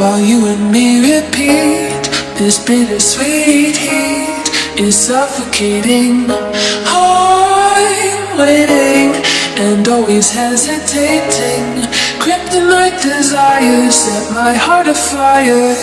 while you and me repeat. This bittersweet heat is suffocating. I'm waiting and always hesitating. Kryptonite desires set my heart afire.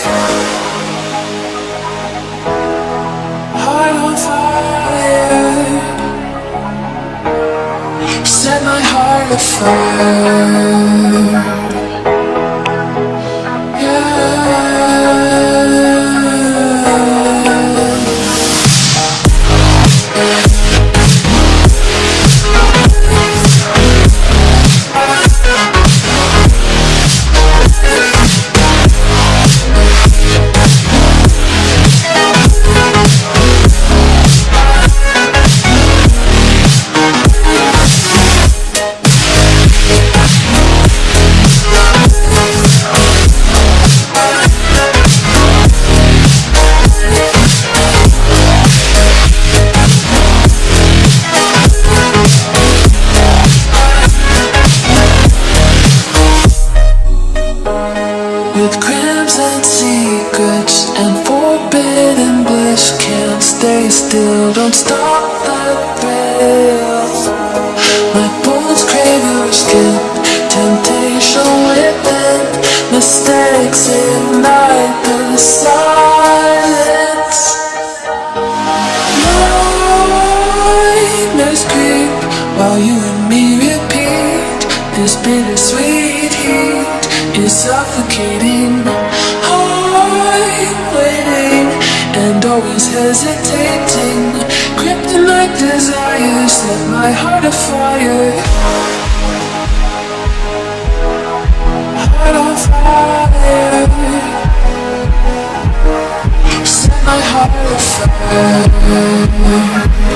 stay still. Don't stop the thrill My bones crave your skin. Temptation within. Mistakes ignite the silence. Nightmares creep While you and me repeat. This bittersweet heat Is suffocating Desires Set my heart afire Heart on fire. Set my heart afire.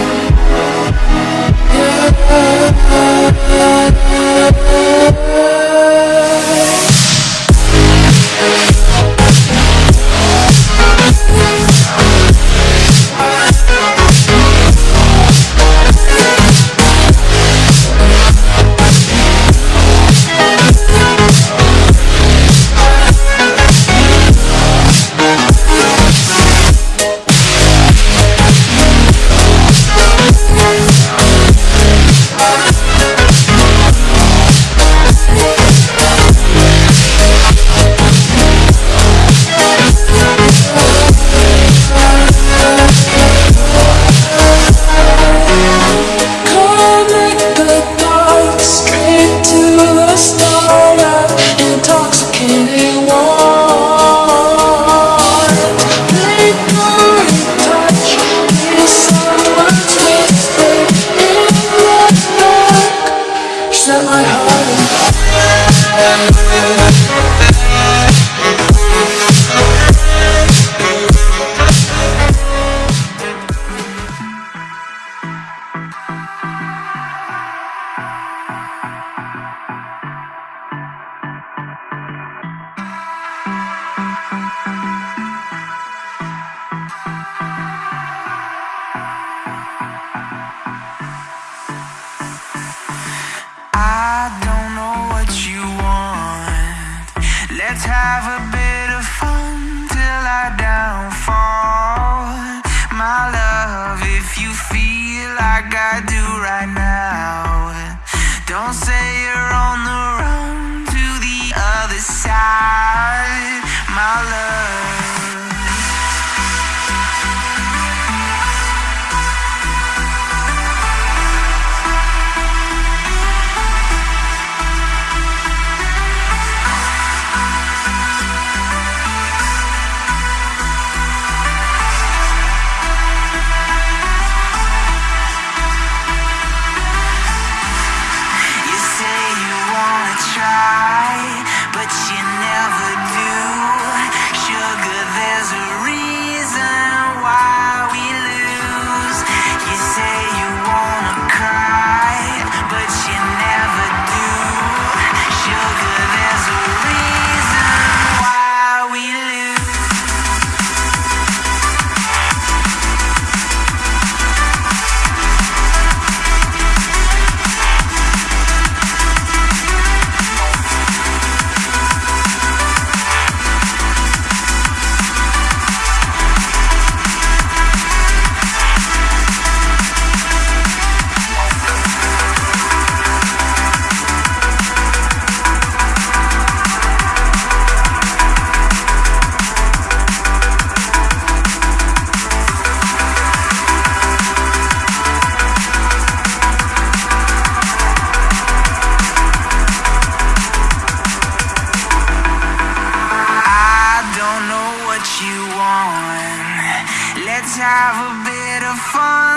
have a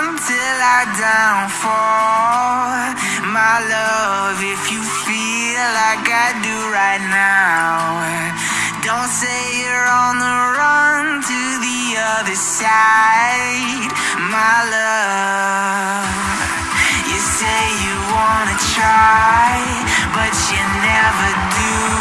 until I downfall. My love, if you feel like I do right now Don't say you're on the run to the other side. My love You say you wanna try But you never do.